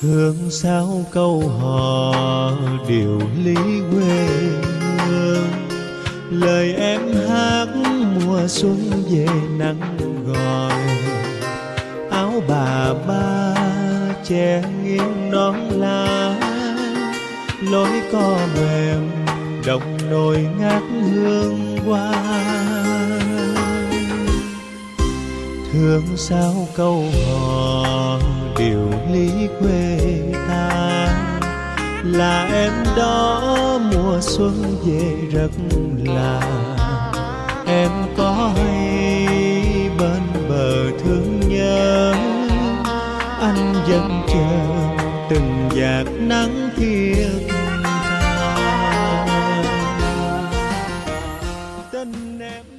thương sao câu hò, điều lý quê hương. Lời em hát mùa xuân về nắng gọi. Áo bà ba che nghiêng nón lá. Lối co mềm, đồng nồi ngát hương hoa. Thương sao câu hò, điều lý quê là em đó mùa xuân về rất là. Em có hay bên bờ thương nhớ anh vẫn chờ từng giạt nắng thiên. Tha tình em